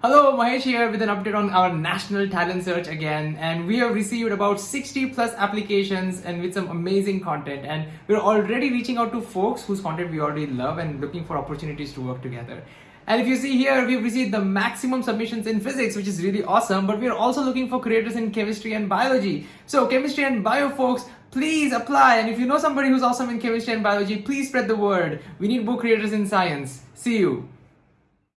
Hello, Mahesh here with an update on our national talent search again. And we have received about 60 plus applications and with some amazing content. And we're already reaching out to folks whose content we already love and looking for opportunities to work together. And if you see here, we've received the maximum submissions in physics, which is really awesome. But we're also looking for creators in chemistry and biology. So, chemistry and bio folks, please apply. And if you know somebody who's awesome in chemistry and biology, please spread the word. We need more creators in science. See you.